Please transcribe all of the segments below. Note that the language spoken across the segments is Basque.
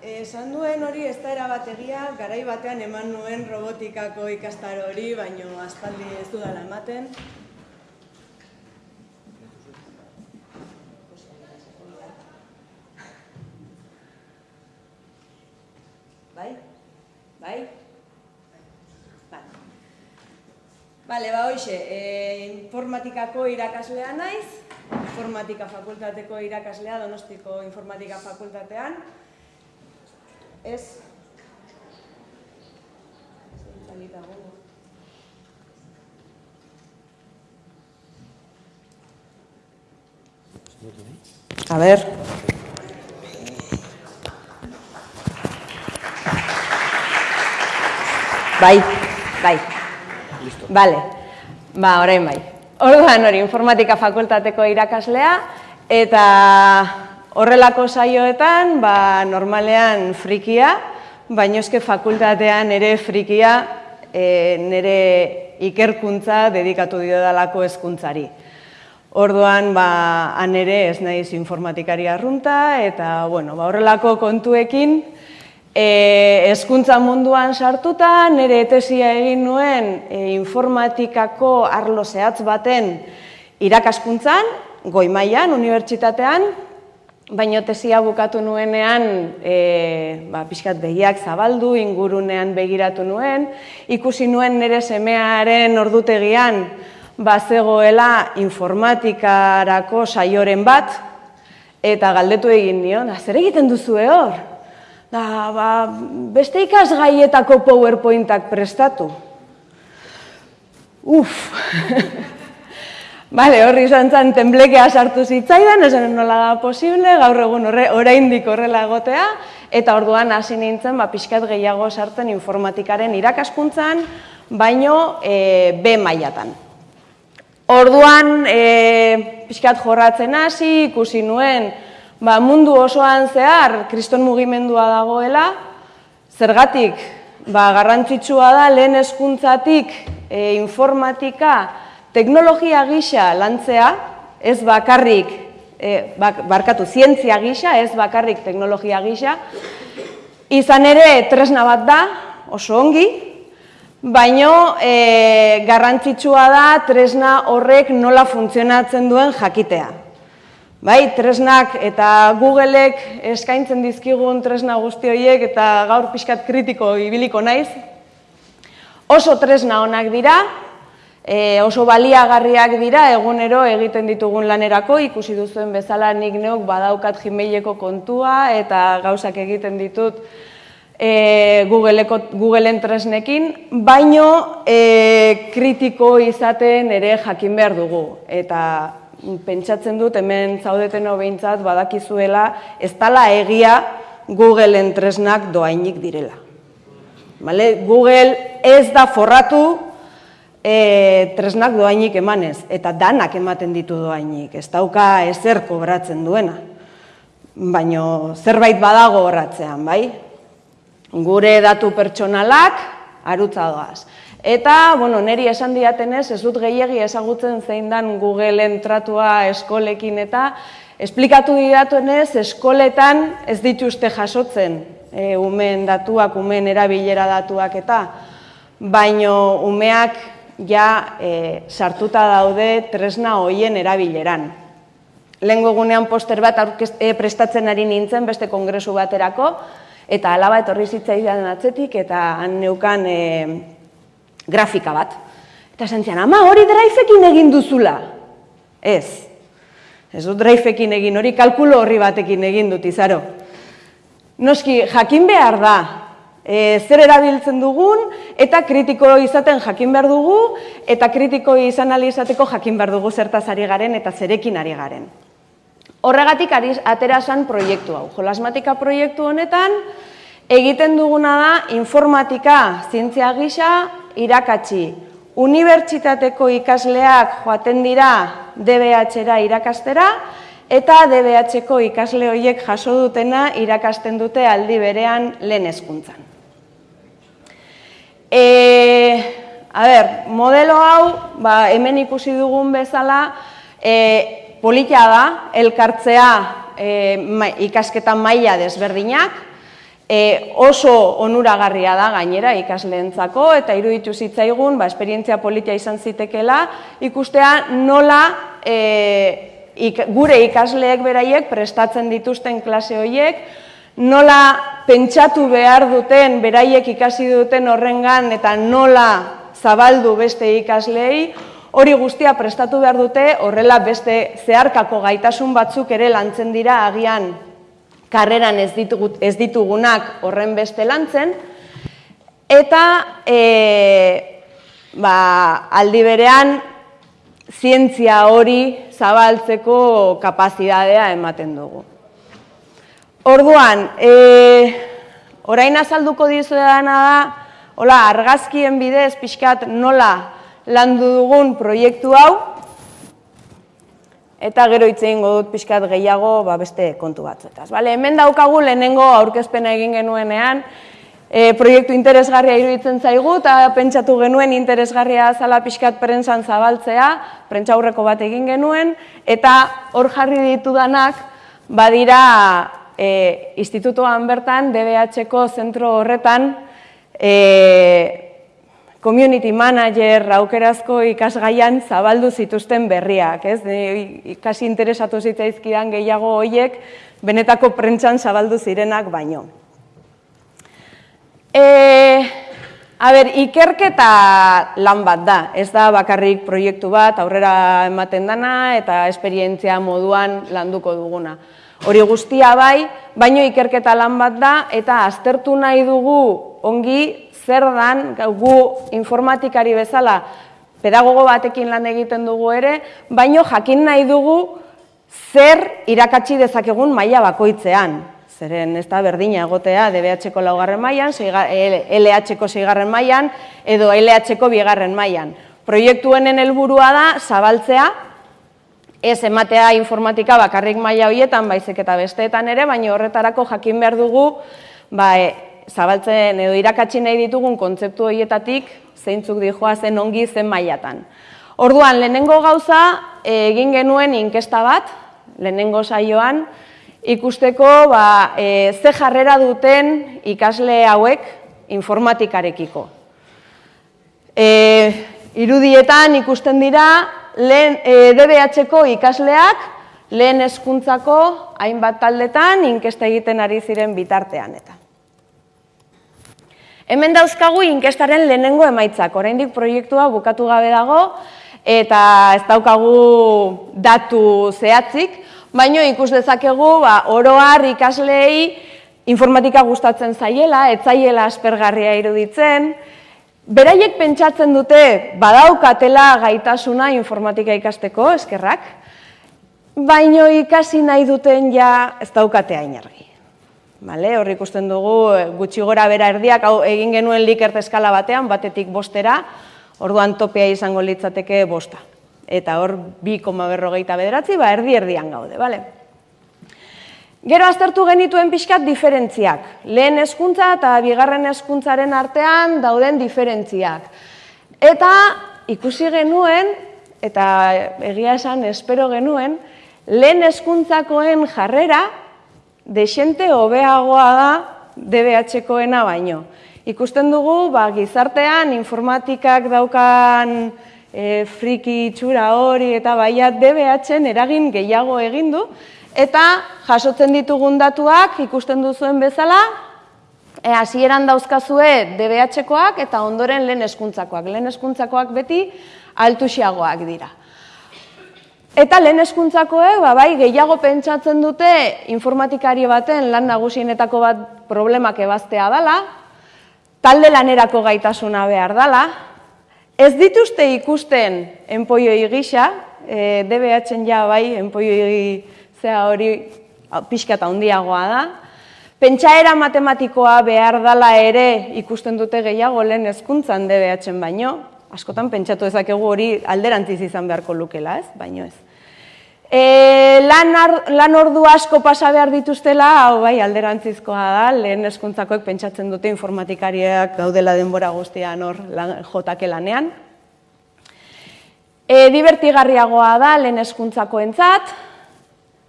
Esan duen hori ez da erabat egia, garai batean eman nuen robotikako ikastaro hori, baino aspaldi ez dudala ematen. Bai? Bai? Bai. Bale, ba hoxe, e, informatikako irakaslea naiz, informatika fakultateko irakaslea, donostiko informatika fakultatean. Ez? Zalita gongo. A ver. Bai, bai. Listo. Vale, ba, orain bai. Orduan hori, informatika fakultateko irakaslea, eta horrelako saioetan, ba, normalean frikia, baino eske fakultatean ere frikia, e, nire ikerkuntza dedikatu diodalako hezkuntzari. Orduan, ba, han ere ez naiz informatikari arrunta, eta, bueno, ba, horrelako kontuekin, E, eskuntza munduan sartuta, nire etesia egin nuen e, informatikako arlo zehatz baten irakaskuntzan, goi mailan, unibertsitatean, baino tesia bukatu nuenean e, ba, pixkat begiak zabaldu, ingurunean begiratu nuen, ikusi nuen nire semearen ordutegian bazegoela informatikarako saioren bat, eta galdetu egin nion, zer egiten duzu hor? Da, ba, beste ikasgaietako PowerPointak prestatu. Uf! Bale, horri izan zen temblekea sartu zitzaidan, esan nola da posible, gaur egun horre, oraindik horrela egotea, eta orduan hasi nintzen, ba, pixkat gehiago sartzen informatikaren irakaskuntzan, baino e, B mailatan. Orduan, e, pixkat jorratzen hasi, ikusi nuen, ba, mundu osoan zehar kriston mugimendua dagoela, zergatik ba, garrantzitsua da lehen hezkuntzatik e, informatika teknologia gisa lantzea, ez bakarrik, e, barkatu, zientzia gisa, ez bakarrik teknologia gisa, izan ere tresna bat da, oso ongi, baino e, garrantzitsua da tresna horrek nola funtzionatzen duen jakitea. Bai, tresnak eta Googleek eskaintzen dizkigun tresna guzti horiek eta gaur pixkat kritiko ibiliko naiz. Oso tresna onak dira, e, oso baliagarriak dira egunero egiten ditugun lanerako, ikusi duzuen bezala nik neuk badaukat Gmaileko kontua eta gauzak egiten ditut e, Googleeko, Googleen tresnekin, baino e, kritiko izaten ere jakin behar dugu. Eta pentsatzen dut hemen zaudeten behintzat badakizuela ez dala egia Google entresnak doainik direla. Vale? Google ez da forratu e, tresnak doainik emanez, eta danak ematen ditu doainik, ez dauka ezer kobratzen duena. Baino zerbait badago horratzean, bai? Gure datu pertsonalak arutza doaz. Eta, bueno, neri esan diatenez, ez dut gehiagi ezagutzen zein dan Google entratua eskolekin eta esplikatu didatuenez, eskoletan ez dituzte jasotzen e, umen datuak, umen erabilera datuak eta, baino umeak ja e, sartuta daude tresna hoien erabileran. Lengo egunean poster bat e, prestatzen ari nintzen beste kongresu baterako, eta alaba etorri zitzaidan atzetik, eta han neukan e, grafika bat. Eta esan ama hori draifekin egin duzula. Ez. Ez dut draifekin egin, hori kalkulo horri batekin egin dut izaro. Noski, jakin behar da, e, zer erabiltzen dugun, eta kritiko izaten jakin behar dugu, eta kritiko izan izateko jakin behar dugu zertaz ari garen eta zerekin ari garen. Horregatik atera proiektu hau. Jolasmatika proiektu honetan, egiten duguna da informatika zientzia gisa irakatsi. Unibertsitateko ikasleak joaten dira DBH-era irakastera, eta DBH-ko ikasle horiek jaso dutena irakasten dute aldi berean lehen hezkuntzan. E, a ber, modelo hau, ba, hemen ikusi dugun bezala, e, politia da, elkartzea e, ikasketa maila desberdinak, e, oso onuragarria da gainera ikasleentzako eta iruditu zitzaigun, ba, esperientzia politia izan zitekela, ikustea nola e, gure ikasleek beraiek prestatzen dituzten klase horiek, nola pentsatu behar duten beraiek ikasi duten horrengan eta nola zabaldu beste ikaslei, hori guztia prestatu behar dute, horrela beste zeharkako gaitasun batzuk ere lantzen dira agian karreran ez, ditugut, ez ditugunak horren beste lantzen, eta e, ba, aldi berean zientzia hori zabaltzeko kapazidadea ematen dugu. Orduan, e, orain azalduko dizu da, hola, argazkien bidez pixkat nola landu dugun proiektu hau, eta gero hitz egingo dut pixkat gehiago ba, beste kontu batzuetaz. Bale, hemen daukagu lehenengo aurkezpena egin genuenean, e, proiektu interesgarria iruditzen zaigu, eta pentsatu genuen interesgarria zala pixkat prentsan zabaltzea, prentsa aurreko bat egin genuen, eta hor jarri ditudanak, badira e, institutoan bertan, DBH-ko zentro horretan, e, community manager aukerazko ikasgaian zabaldu zituzten berriak, ez? Ikasi interesatu zitzaizkidan gehiago hoiek benetako prentsan zabaldu zirenak baino. E, a ber, ikerketa lan bat da, ez da bakarrik proiektu bat aurrera ematen dana eta esperientzia moduan landuko duguna. Hori guztia bai, baino ikerketa lan bat da eta aztertu nahi dugu ongi zer dan gu informatikari bezala pedagogo batekin lan egiten dugu ere, baino jakin nahi dugu zer irakatsi dezakegun maila bakoitzean. Zeren ez da berdina egotea DBH-ko laugarren mailan, LH-ko seigarren mailan edo LH-ko bigarren mailan. Proiektuenen helburua da zabaltzea, ez ematea informatika bakarrik maila horietan, baizik eta besteetan ere, baina horretarako jakin behar dugu ba, zabaltzen edo irakatsi nahi ditugun kontzeptu horietatik zeintzuk dijoa zen ongi zen mailatan. Orduan, lehenengo gauza egin genuen inkesta bat, lehenengo saioan, ikusteko ba, e, ze jarrera duten ikasle hauek informatikarekiko. E, irudietan ikusten dira, lehen e, DBH-ko ikasleak lehen hezkuntzako hainbat taldetan inkesta egiten ari ziren bitartean eta. Hemen dauzkagu inkestaren lehenengo emaitzak, oraindik proiektua bukatu gabe dago, eta ez daukagu datu zehatzik, baino ikus dezakegu ba, oroar ikaslei informatika gustatzen zaiela, etzaiela aspergarria iruditzen, beraiek pentsatzen dute badaukatela gaitasuna informatika ikasteko, eskerrak, baino ikasi nahi duten ja ez daukatea inargi. Vale, hor ikusten dugu eh, gutxi gora bera erdiak hau egin genuen likert eskala batean, batetik bostera, orduan topea izango litzateke bosta. Eta hor bi koma berrogeita bederatzi, ba erdi erdian gaude, bale? Gero aztertu genituen pixkat diferentziak. Lehen hezkuntza eta bigarren hezkuntzaren artean dauden diferentziak. Eta ikusi genuen, eta egia esan espero genuen, lehen hezkuntzakoen jarrera desente hobeagoa da DBH-koena baino. Ikusten dugu, ba, gizartean informatikak daukan e, friki itxura hori eta baiat DBH-en eragin gehiago egin du, eta jasotzen ditugun datuak ikusten duzuen bezala, e, hasieran dauzkazue DBH-koak eta ondoren lehen eskuntzakoak. Lehen eskuntzakoak beti altusiagoak dira. Eta lehen eskuntzakoek, ba, bai, gehiago pentsatzen dute informatikari baten lan nagusienetako bat problemak ebaztea dela, talde lanerako gaitasuna behar dela, ez dituzte ikusten enpoioi gisa, e, DBH-en ja bai, enpoioi zea hori pixka eta handiagoa da, pentsaera matematikoa behar dela ere ikusten dute gehiago lehen hezkuntzan DBH-en baino, askotan pentsatu ezakegu hori alderantziz izan beharko lukela, ez? Baino ez. E, lan, lan ordu asko pasa behar dituztela, hau bai, alderantzizkoa da, lehen eskuntzakoek pentsatzen dute informatikariak gaudela denbora guztian hor lan, jotake lanean. E, divertigarriagoa da lehen eskuntzako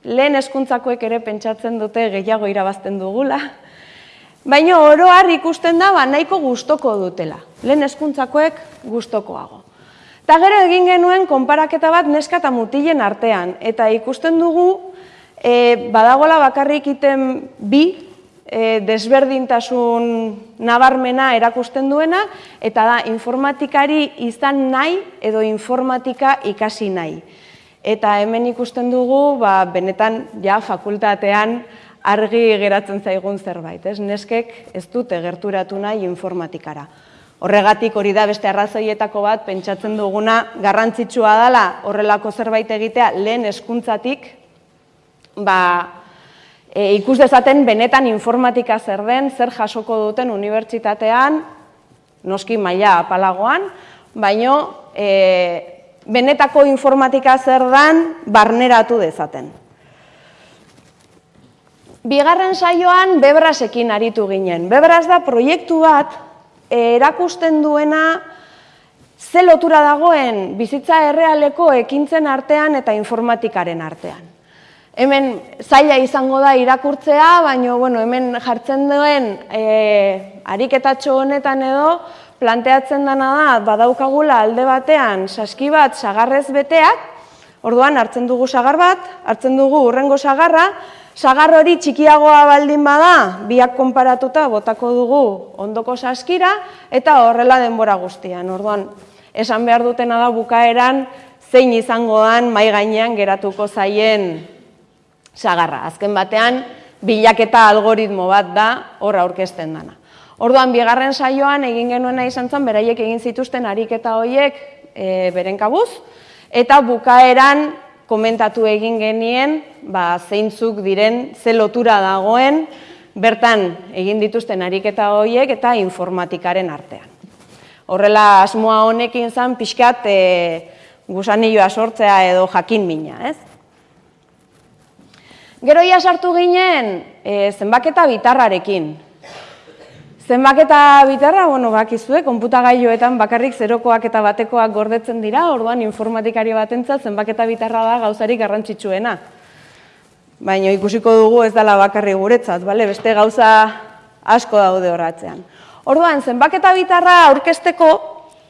lehen hezkuntzakoek ere pentsatzen dute gehiago irabazten dugula, baina oroar ikusten da ba, nahiko gustoko dutela, lehen hezkuntzakoek gustokoago. Eta gero egin genuen konparaketa bat neska eta mutilen artean, eta ikusten dugu e, badagola bakarrik iten bi e, desberdintasun nabarmena erakusten duena, eta da informatikari izan nahi edo informatika ikasi nahi. Eta hemen ikusten dugu, ba, benetan ja fakultatean argi geratzen zaigun zerbait, ez? Neskek ez dute gerturatu nahi informatikara. Horregatik hori da beste arrazoietako bat pentsatzen duguna garrantzitsua dela horrelako zerbait egitea lehen hezkuntzatik ba, e, ikus dezaten benetan informatika zer den, zer jasoko duten unibertsitatean, noski maila apalagoan, baino e, benetako informatika zer den barneratu dezaten. Bigarren saioan bebrasekin aritu ginen. Bebras da proiektu bat erakusten duena ze lotura dagoen bizitza errealeko ekintzen artean eta informatikaren artean. Hemen zaila izango da irakurtzea, baina bueno, hemen jartzen duen e, ariketatxo honetan edo, planteatzen dena da, badaukagula alde batean saski bat sagarrez beteak, orduan hartzen dugu sagar bat, hartzen dugu urrengo sagarra, sagar hori txikiagoa baldin bada, biak konparatuta botako dugu ondoko saskira, eta horrela denbora guztian. Orduan, esan behar dutena da bukaeran, zein izango dan mai gainean geratuko zaien sagarra. Azken batean, bilaketa algoritmo bat da horra aurkezten dana. Orduan, bigarren saioan egin genuena izan zen, beraiek egin zituzten ariketa horiek e, beren kabuz, eta bukaeran komentatu egin genien, ba, zeintzuk diren, ze lotura dagoen, bertan egin dituzten ariketa horiek eta informatikaren artean. Horrela, asmoa honekin zen, pixkat, e, gusanilloa sortzea edo jakin mina, ez? Gero ia sartu ginen e, zenbaketa bitarrarekin. Zenbaketa bitarra, bueno, bakizue, konputagailoetan bakarrik zerokoak eta batekoak gordetzen dira, orduan informatikari batentzat zenbaketa bitarra da gauzarik garrantzitsuena. Baina ikusiko dugu ez dela bakarri guretzat, bale? beste gauza asko daude horratzean. Orduan, zenbaketa bitarra aurkesteko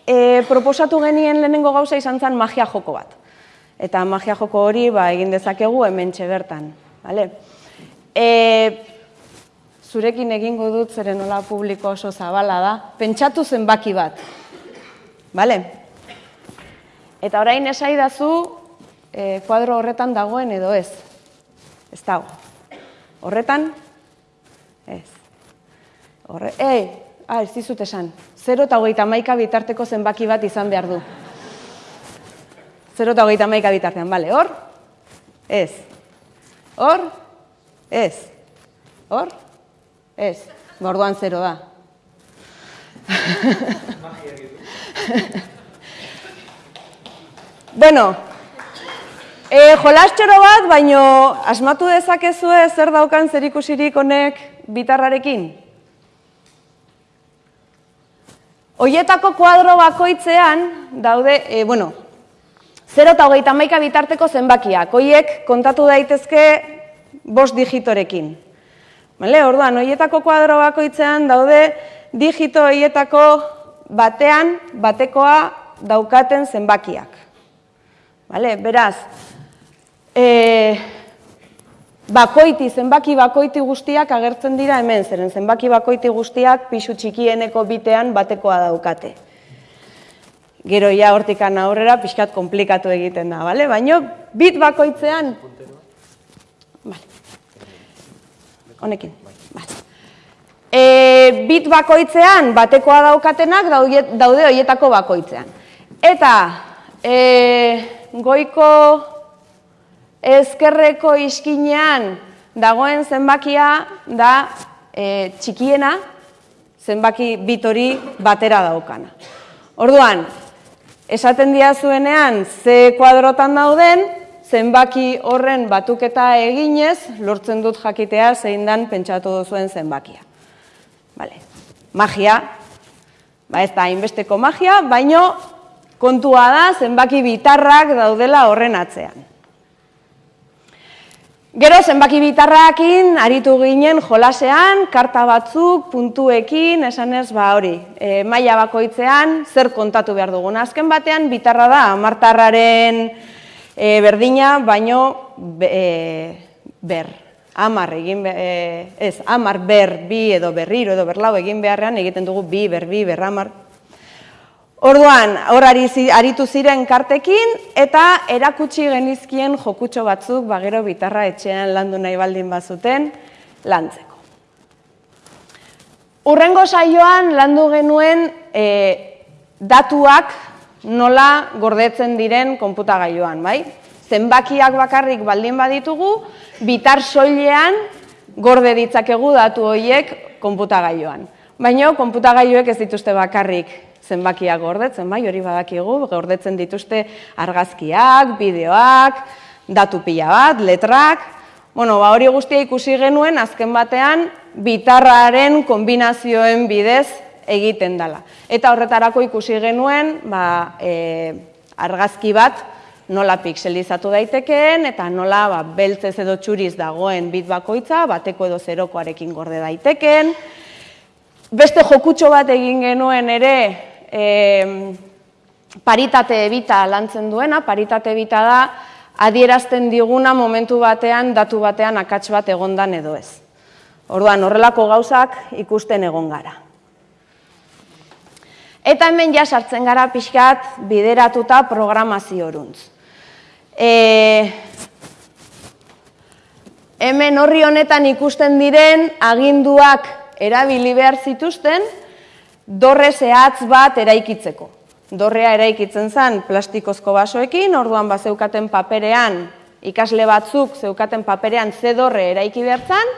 e, proposatu genien lehenengo gauza izan zen magia joko bat. Eta magia joko hori ba, egin dezakegu hemen bertan. Bale? E, zurekin egingo dut zeren nola publiko oso zabala da, pentsatu zenbaki bat. Bale? Eta orain esaidazu e, kuadro horretan dagoen edo ez. Ez dago. Horretan? Ez. Horre, ei, ah, ez dizut esan. 0 eta hogeita maika bitarteko zenbaki bat izan behar du. 0 eta hogeita maika bitartean, bale, hor? Ez. Hor? Ez. Hor? Ez, borduan zero da. bueno, e, jolastxoro bat, baino asmatu dezakezue zer daukan zer ikusirik honek bitarrarekin? Oietako kuadro bakoitzean daude, e, bueno, 0 eta hogeita maika bitarteko zenbakiak. Oiek kontatu daitezke bost digitorekin. Bale, orduan, hoietako kuadro bakoitzean daude digito hoietako batean batekoa daukaten zenbakiak. Bale, beraz, e, bakoiti, zenbaki bakoiti guztiak agertzen dira hemen, zeren zenbaki bakoiti guztiak pixu txikieneko bitean batekoa daukate. Gero ja hortikan aurrera pixkat komplikatu egiten da, bale? Baina bit bakoitzean... Bale honekin. E, bit bakoitzean, batekoa daukatenak daude hoietako bakoitzean. Eta e, goiko ezkerreko iskinean dagoen zenbakia da e, txikiena zenbaki bit hori batera daukana. Orduan, esaten dia zuenean ze kuadrotan dauden, zenbaki horren batuketa eginez, lortzen dut jakitea zein dan pentsatu duzuen zenbakia. Vale. Magia, ba ez da hainbesteko magia, baino kontua da zenbaki bitarrak daudela horren atzean. Gero zenbaki bitarrakin aritu ginen jolasean, karta batzuk, puntuekin, esanez ba hori, e, maila bakoitzean zer kontatu behar dugun. Azken batean bitarra da amartarraren e, berdina, baino e, ber, amar egin, e, ez, amar ber, bi edo berriro edo berlau egin beharrean egiten dugu bi, ber, bi, ber, amar, Orduan, hor aritu ziren kartekin eta erakutsi genizkien jokutxo batzuk bagero bitarra etxean landu nahi baldin bazuten lantzeko. Urrengo saioan landu genuen e, datuak nola gordetzen diren konputagailuan, bai? Zenbakiak bakarrik baldin baditugu, bitar soilean gorde ditzakegu datu horiek konputagailuan. Baina konputagailuek ez dituzte bakarrik zenbakiak gordetzen, bai, hori badakigu, gordetzen dituzte argazkiak, bideoak, datu pila bat, letrak, bueno, ba, hori guztia ikusi genuen, azken batean, bitarraren kombinazioen bidez egiten dela. Eta horretarako ikusi genuen, ba, e, argazki bat, nola pixelizatu daitekeen, eta nola ba, beltzez edo txuriz dagoen bit bakoitza, bateko edo zerokoarekin gorde daitekeen. Beste jokutxo bat egin genuen ere, e, paritate ebita lantzen duena, paritate ebita da adierazten diguna momentu batean, datu batean akats bat egondan edo ez. Orduan, horrelako gauzak ikusten egon gara. Eta hemen ja sartzen gara pixkat bideratuta programazio horuntz. E, hemen horri honetan ikusten diren aginduak erabili behar zituzten, dorre zehatz bat eraikitzeko. Dorrea eraikitzen zen plastikozko basoekin, orduan bat zeukaten paperean, ikasle batzuk zeukaten paperean ze dorre eraiki behartzen,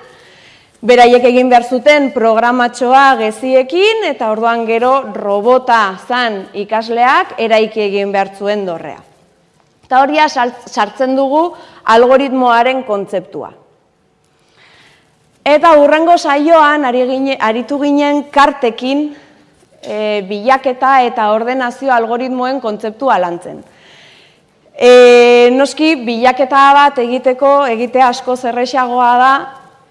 beraiek egin behar zuten programatxoa geziekin, eta orduan gero robota zan ikasleak eraiki egin behar zuen dorrea. Eta horia sartzen dugu algoritmoaren kontzeptua. Eta hurrengo saioan aritu ginen kartekin e, bilaketa eta ordenazio algoritmoen kontzeptua lantzen. E, noski, bilaketa bat egiteko, egitea asko zerrexagoa da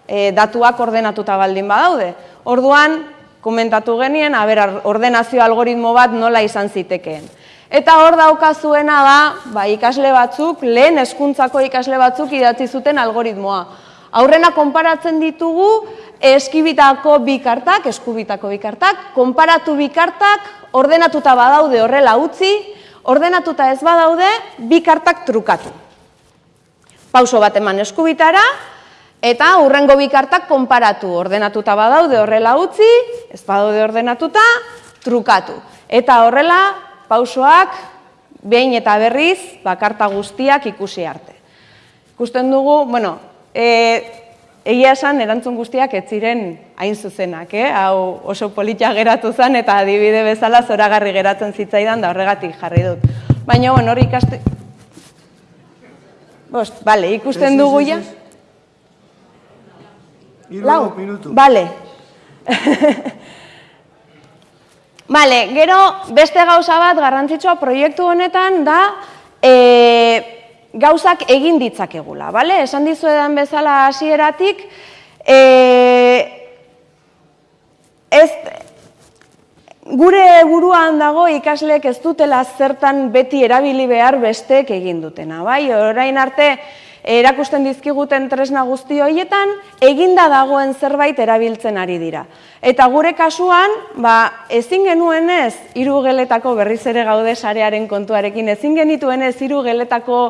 e, datuak ordenatuta baldin badaude. Orduan, komentatu genien, aber, ordenazio algoritmo bat nola izan zitekeen. Eta hor daukazuena da, ba, ikasle batzuk, lehen hezkuntzako ikasle batzuk idatzi zuten algoritmoa. Aurrena konparatzen ditugu eskibitako bi kartak, eskubitako bi kartak, konparatu bi kartak, ordenatuta badaude horrela utzi, ordenatuta ez badaude, bi kartak trukatu. Pauso bat eman eskubitara, eta hurrengo bi kartak konparatu, ordenatuta badaude horrela utzi, ez badaude ordenatuta, trukatu. Eta horrela, pausoak, behin eta berriz, bakarta guztiak ikusi arte. Ikusten dugu, bueno, e, egia esan erantzun guztiak ez ziren hain zuzenak, eh? hau oso politia geratu zen eta adibide bezala zoragarri geratzen zitzaidan da horregatik jarri dut. Baina, bueno, hori ikaste... Bost, bale, ikusten dugu ja? Lau, minutu. Bale. bale, gero beste gauza bat garrantzitsua proiektu honetan da e, gauzak egin ditzakegula, bale? Esan dizu edan bezala hasieratik, e, ez, gure buruan dago ikasleek ez dutela zertan beti erabili behar besteek egin dutena, bai? Orain arte, erakusten dizkiguten tresna guzti horietan, eginda dagoen zerbait erabiltzen ari dira. Eta gure kasuan, ba, ezin genuen ez, iru geletako berriz ere gaude sarearen kontuarekin, ezin genituen ez, iru geletako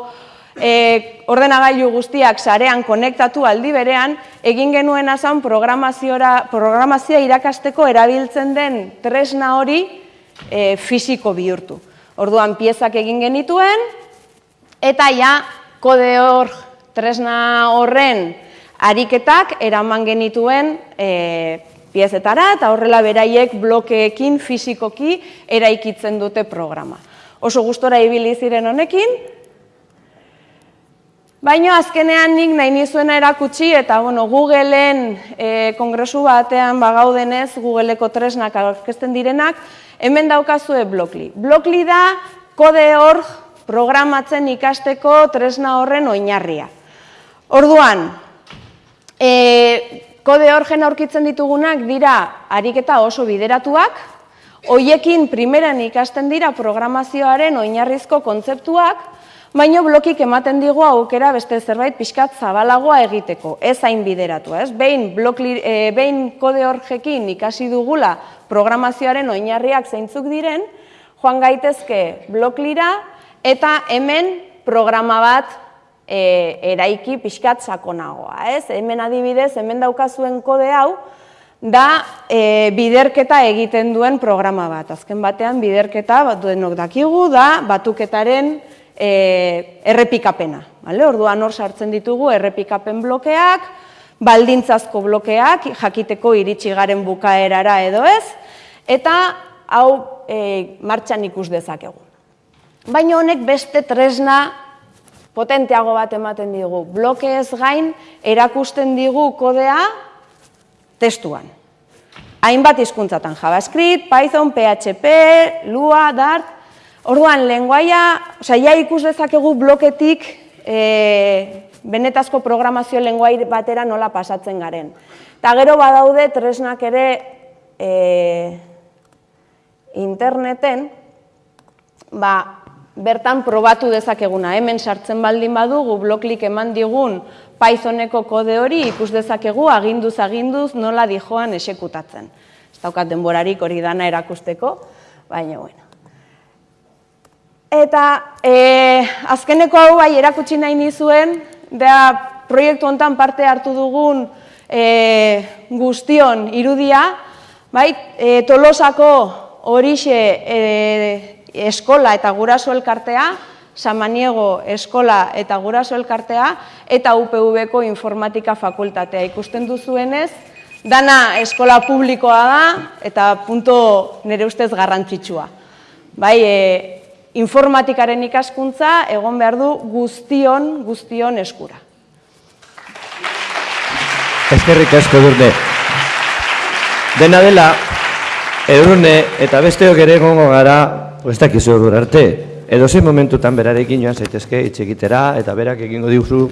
e, ordenagailu guztiak sarean konektatu aldi berean, egin genuen azan programazioa irakasteko erabiltzen den tresna hori e, fisiko bihurtu. Orduan piezak egin genituen, eta ja kode hor tresna horren ariketak eraman genituen e, piezetara, eta horrela beraiek blokeekin fisikoki eraikitzen dute programa. Oso gustora ibili ziren honekin, Baina azkenean nik nahi nizuena erakutsi eta bueno, Googleen e, kongresu batean bagaudenez, Googleeko tresnak aurkezten direnak, hemen daukazue Blockly. Blockly da kode hor programatzen ikasteko tresna horren oinarria. Orduan, e, kode orgen aurkitzen ditugunak dira ariketa oso bideratuak, hoiekin primeran ikasten dira programazioaren oinarrizko kontzeptuak, baino blokik ematen digu aukera beste zerbait pixkat zabalagoa egiteko, ez hain bideratua, ez? Behin, blok, e, behin kode orgekin ikasi dugula programazioaren oinarriak zeintzuk diren, joan gaitezke bloklira eta hemen programa bat e, eraiki pixkat sakonagoa. Ez? Hemen adibidez, hemen daukazuen kode hau, da e, biderketa egiten duen programa bat. Azken batean, biderketa bat duenok dakigu da batuketaren e, errepikapena. Vale? Orduan hor sartzen ditugu errepikapen blokeak, baldintzazko blokeak, jakiteko iritsi garen bukaerara edo ez, eta hau e, martxan ikus dezakegu. Baina honek beste tresna potenteago bat ematen digu. Bloke ez gain erakusten digu kodea testuan. Hainbat hizkuntzatan JavaScript, Python, PHP, Lua, Dart. Orduan, lenguaia, osea, ja ikus dezakegu bloketik e, benetazko programazio lenguai batera nola pasatzen garen. Ta gero badaude tresnak ere e, interneten, ba, bertan probatu dezakeguna. Hemen sartzen baldin badugu bloklik eman digun Pythoneko kode hori ikus dezakegu aginduz aginduz nola dijoan esekutatzen. Ez daukat denborarik hori dana erakusteko, baina bueno. Eta e, azkeneko hau bai erakutsi nahi nizuen, da proiektu hontan parte hartu dugun e, guztion irudia, bai, e, tolosako horixe e, eskola eta guraso elkartea, Samaniego eskola eta guraso elkartea, eta UPV-ko informatika fakultatea. Ikusten duzuenez, dana eskola publikoa da, eta punto nire ustez garrantzitsua. Bai, e, informatikaren ikaskuntza egon behar du guztion, guztion eskura. Ezkerrik asko durne. Dena dela, edurne eta besteok ere gongo gara ez dakizu arte. Edo zein momentutan berarekin joan zaitezke itxekitera eta berak egingo diuzu